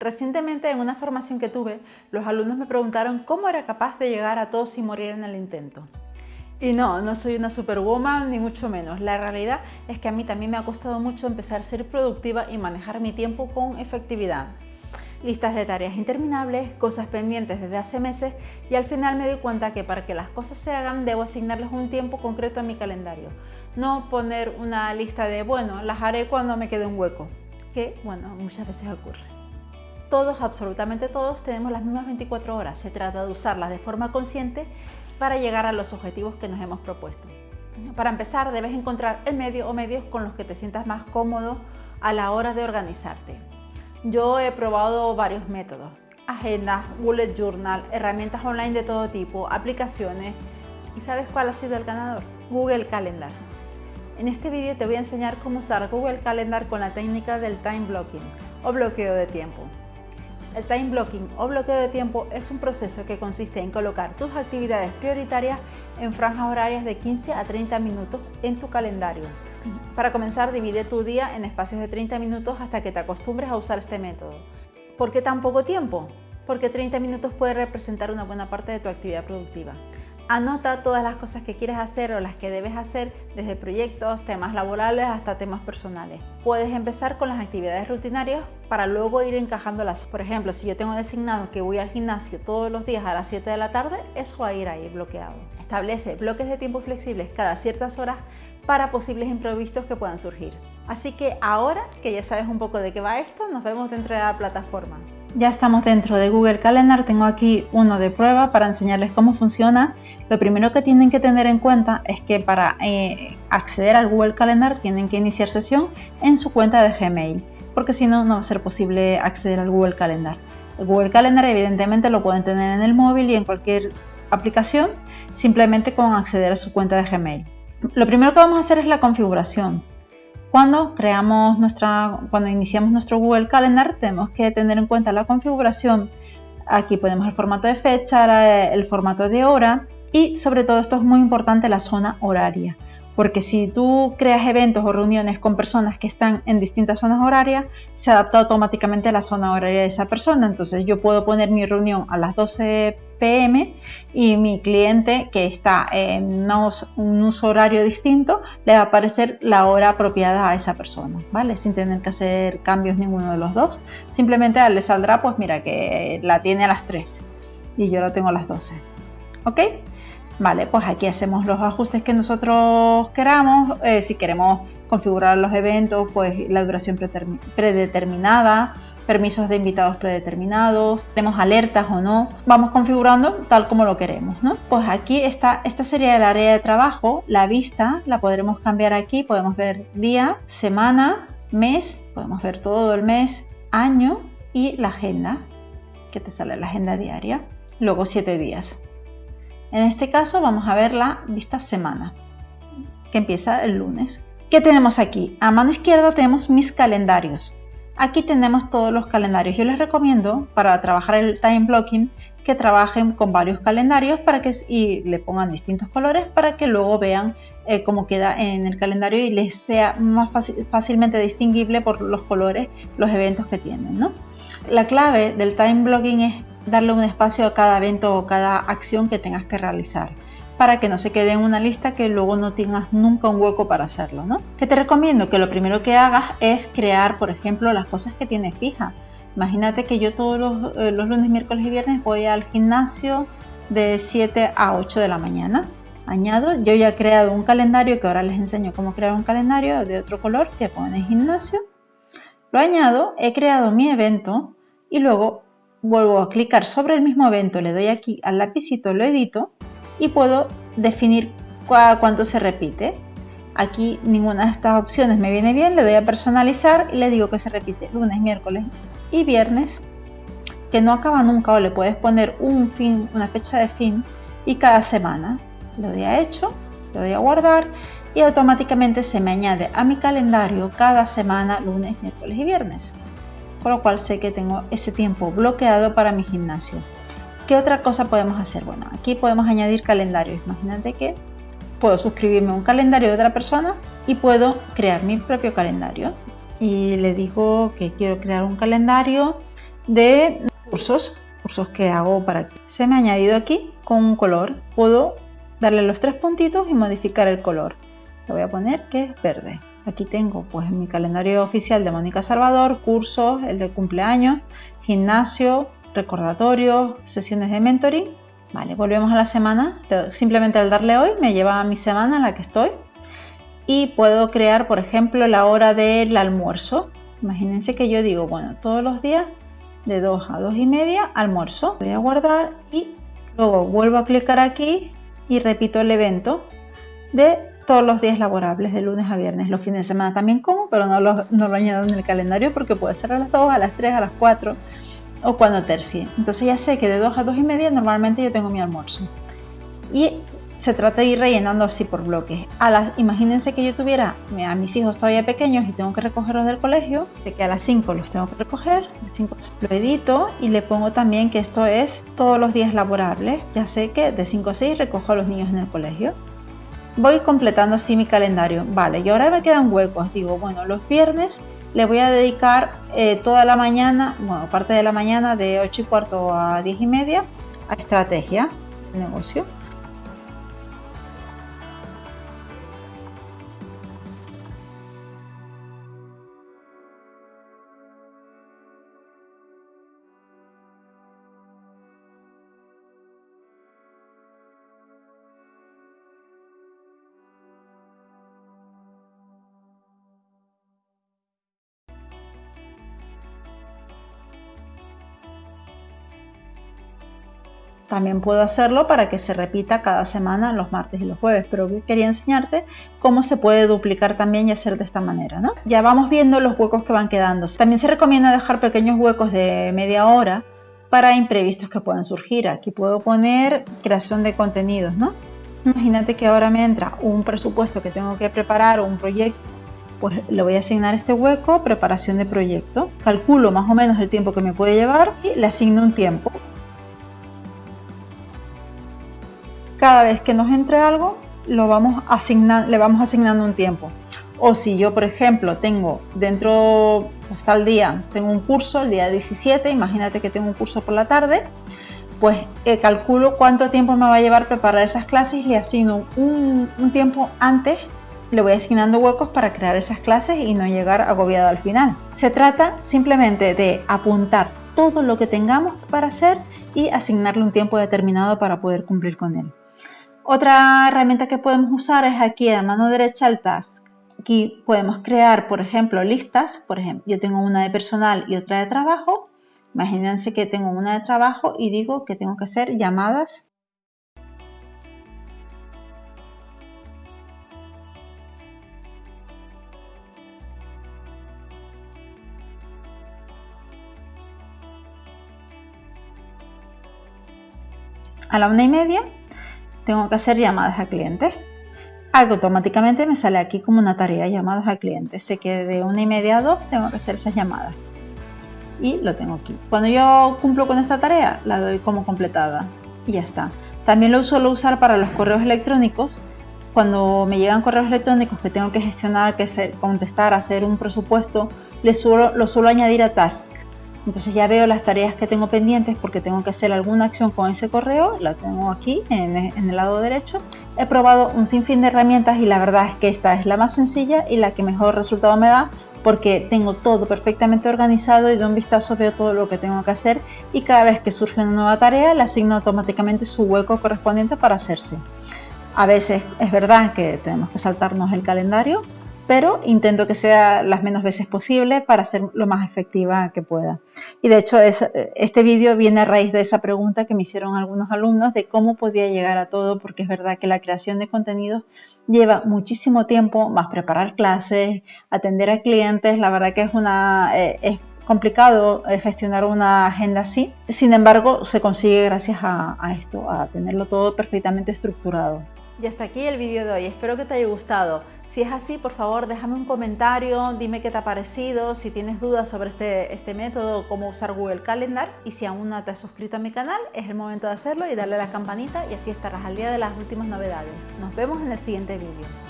Recientemente en una formación que tuve, los alumnos me preguntaron cómo era capaz de llegar a todos sin morir en el intento. Y no, no soy una superwoman ni mucho menos. La realidad es que a mí también me ha costado mucho empezar a ser productiva y manejar mi tiempo con efectividad. Listas de tareas interminables, cosas pendientes desde hace meses y al final me di cuenta que para que las cosas se hagan debo asignarles un tiempo concreto a mi calendario. No poner una lista de, bueno, las haré cuando me quede un hueco, que, bueno, muchas veces ocurre todos, absolutamente todos, tenemos las mismas 24 horas. Se trata de usarlas de forma consciente para llegar a los objetivos que nos hemos propuesto. Para empezar, debes encontrar el medio o medios con los que te sientas más cómodo a la hora de organizarte. Yo he probado varios métodos, agendas, bullet journal, herramientas online de todo tipo, aplicaciones. ¿Y sabes cuál ha sido el ganador? Google Calendar. En este vídeo te voy a enseñar cómo usar Google Calendar con la técnica del time blocking o bloqueo de tiempo. El time blocking o bloqueo de tiempo es un proceso que consiste en colocar tus actividades prioritarias en franjas horarias de 15 a 30 minutos en tu calendario. Para comenzar, divide tu día en espacios de 30 minutos hasta que te acostumbres a usar este método. ¿Por qué tan poco tiempo? Porque 30 minutos puede representar una buena parte de tu actividad productiva. Anota todas las cosas que quieres hacer o las que debes hacer, desde proyectos, temas laborales hasta temas personales. Puedes empezar con las actividades rutinarias para luego ir encajándolas. Por ejemplo, si yo tengo designado que voy al gimnasio todos los días a las 7 de la tarde, eso va a ir ahí bloqueado. Establece bloques de tiempo flexibles cada ciertas horas para posibles imprevistos que puedan surgir. Así que ahora que ya sabes un poco de qué va esto, nos vemos dentro de la plataforma. Ya estamos dentro de Google Calendar, tengo aquí uno de prueba para enseñarles cómo funciona. Lo primero que tienen que tener en cuenta es que para eh, acceder al Google Calendar tienen que iniciar sesión en su cuenta de Gmail, porque si no, no va a ser posible acceder al Google Calendar. El Google Calendar evidentemente lo pueden tener en el móvil y en cualquier aplicación, simplemente con acceder a su cuenta de Gmail. Lo primero que vamos a hacer es la configuración. Cuando creamos nuestra, cuando iniciamos nuestro Google Calendar, tenemos que tener en cuenta la configuración. Aquí ponemos el formato de fecha, el formato de hora y sobre todo esto es muy importante la zona horaria. Porque si tú creas eventos o reuniones con personas que están en distintas zonas horarias, se adapta automáticamente a la zona horaria de esa persona. Entonces yo puedo poner mi reunión a las 12 pm y mi cliente que está en un uso horario distinto le va a aparecer la hora apropiada a esa persona, ¿vale? Sin tener que hacer cambios ninguno de los dos. Simplemente le saldrá, pues mira, que la tiene a las 3 y yo la tengo a las 12. ¿Ok? Vale, pues aquí hacemos los ajustes que nosotros queramos. Eh, si queremos configurar los eventos, pues la duración predeterminada, permisos de invitados predeterminados, tenemos alertas o no, vamos configurando tal como lo queremos, ¿no? Pues aquí está, esta sería el área de trabajo, la vista la podremos cambiar aquí, podemos ver día, semana, mes, podemos ver todo el mes, año y la agenda, que te sale la agenda diaria, luego siete días. En este caso vamos a ver la vista semana, que empieza el lunes. ¿Qué tenemos aquí? A mano izquierda tenemos mis calendarios. Aquí tenemos todos los calendarios. Yo les recomiendo para trabajar el time blocking que trabajen con varios calendarios para que y le pongan distintos colores para que luego vean eh, cómo queda en el calendario y les sea más fácilmente distinguible por los colores los eventos que tienen. La clave del time blocking es darle un espacio a cada evento o cada acción que tengas que realizar para que no se quede en una lista que luego no tengas nunca un hueco para hacerlo, ¿no? Que te recomiendo que lo primero que hagas es crear, por ejemplo, las cosas que tienes fijas. Imagínate que yo todos los, eh, lunes, miércoles y viernes voy al gimnasio de 7 a 8 de la mañana. Añado, yo ya he creado un calendario que ahora les enseño cómo crear un calendario de otro color que pone gimnasio. Lo añado, he creado mi evento y luego vuelvo a clicar sobre el mismo evento, le doy aquí al lapicito, lo edito y puedo definir cuánto se repite. Aquí ninguna de estas opciones me viene bien, le doy a personalizar y le digo que se repite lunes, miércoles y viernes, que no acaba nunca o le puedes poner un fin, una fecha de fin y cada semana. Le doy a hecho, le doy a guardar y automáticamente se me añade a mi calendario cada semana, lunes, miércoles y viernes. Con lo cual sé que tengo ese tiempo bloqueado para mi gimnasio. ¿Qué otra cosa podemos hacer? Bueno, aquí podemos añadir calendarios. Imagínate que puedo suscribirme a un calendario de otra persona y puedo crear mi propio calendario. Y le digo que quiero crear un calendario de cursos, cursos que hago para ti. Se me ha añadido aquí con un color. Puedo darle los tres puntitos y modificar el color. Le voy a poner que es verde. Aquí tengo pues mi calendario oficial de Mónica Salvador, cursos, el de cumpleaños, gimnasio, recordatorios, sesiones de mentoring. Vale, volvemos a la semana. Simplemente al darle hoy me lleva a mi semana en la que estoy. Y puedo crear, por ejemplo, la hora del almuerzo. Imagínense que yo digo, bueno, todos los días de 2 a 2 y media almuerzo. Voy a guardar y luego vuelvo a clicar aquí y repito el evento de todos los días laborables, de lunes a viernes. Los fines de semana también como, pero no lo, no lo añado en el calendario porque puede ser a las 2, a las 3, a las 4 o cuando tercie. Entonces ya sé que de 2 a 2 y media normalmente yo tengo mi almuerzo. Y se trata de ir rellenando así por bloques. A las, imagínense que yo tuviera a mis hijos todavía pequeños y tengo que recogerlos del colegio, de que a las 5 los tengo que recoger, a las 5 lo edito y le pongo también que esto es todos los días laborables. Ya sé que de 5 a 6 recojo a los niños en el colegio. Voy completando así mi calendario. Vale, y ahora me quedan huecos. Digo, bueno, los viernes le voy a dedicar eh, toda la mañana, bueno, parte de la mañana de 8 y cuarto a 10 y media a estrategia negocio También puedo hacerlo para que se repita cada semana los martes y los jueves, pero quería enseñarte cómo se puede duplicar también y hacer de esta manera. ¿no? Ya vamos viendo los huecos que van quedando. También se recomienda dejar pequeños huecos de media hora para imprevistos que puedan surgir. Aquí puedo poner creación de contenidos. ¿no? Imagínate que ahora me entra un presupuesto que tengo que preparar o un proyecto pues le voy a asignar este hueco, preparación de proyecto, calculo más o menos el tiempo que me puede llevar y le asigno un tiempo. Cada vez que nos entre algo, lo vamos le vamos asignando un tiempo. O si yo, por ejemplo, tengo dentro, hasta el día, tengo un curso, el día 17, imagínate que tengo un curso por la tarde, pues eh, calculo cuánto tiempo me va a llevar preparar esas clases y le asigno un tiempo antes, le voy asignando huecos para crear esas clases y no llegar agobiado al final. Se trata simplemente de apuntar todo lo que tengamos para hacer y asignarle un tiempo determinado para poder cumplir con él. Otra herramienta que podemos usar es aquí a mano derecha el task. Aquí podemos crear, por ejemplo, listas. Por ejemplo, yo tengo una de personal y otra de trabajo. Imagínense que tengo una de trabajo y digo que tengo que hacer llamadas a la una y media tengo que hacer llamadas a clientes. Automáticamente me sale aquí como una tarea, llamadas a clientes. Sé que de una y media a dos tengo que hacer esas llamadas. Y lo tengo aquí. Cuando yo cumplo con esta tarea, la doy como completada. Y ya está. También lo suelo usar para los correos electrónicos. Cuando me llegan correos electrónicos que tengo que gestionar, que contestar, hacer un presupuesto, les suelo, lo suelo añadir a task. Entonces ya veo las tareas que tengo pendientes porque tengo que hacer alguna acción con ese correo, la tengo aquí en, el lado derecho. He probado un sinfín de herramientas y la verdad es que esta es la más sencilla y la que mejor resultado me da porque tengo todo perfectamente organizado y de un vistazo veo todo lo que tengo que hacer y cada vez que surge una nueva tarea le asigno automáticamente su hueco correspondiente para hacerse. A veces es verdad que tenemos que saltarnos el calendario, pero intento que sea las menos veces posible para ser lo más efectiva que pueda. Y de hecho este vídeo viene a raíz de esa pregunta que me hicieron algunos alumnos de cómo podía llegar a todo, porque es verdad que la creación de contenidos lleva muchísimo tiempo, más preparar clases, atender a clientes, la verdad que es una... Eh, es complicado eh, gestionar una agenda así, sin embargo se consigue gracias a, a esto, a tenerlo todo perfectamente estructurado. Y hasta aquí el vídeo de hoy, espero que te haya gustado. Si es así, por favor, déjame un comentario, dime qué te ha parecido, si tienes dudas sobre este, este método, cómo usar Google Calendar y si aún no te has suscrito a mi canal, es el momento de hacerlo y darle a la campanita y así estarás al día de las últimas novedades. Nos vemos en el siguiente vídeo.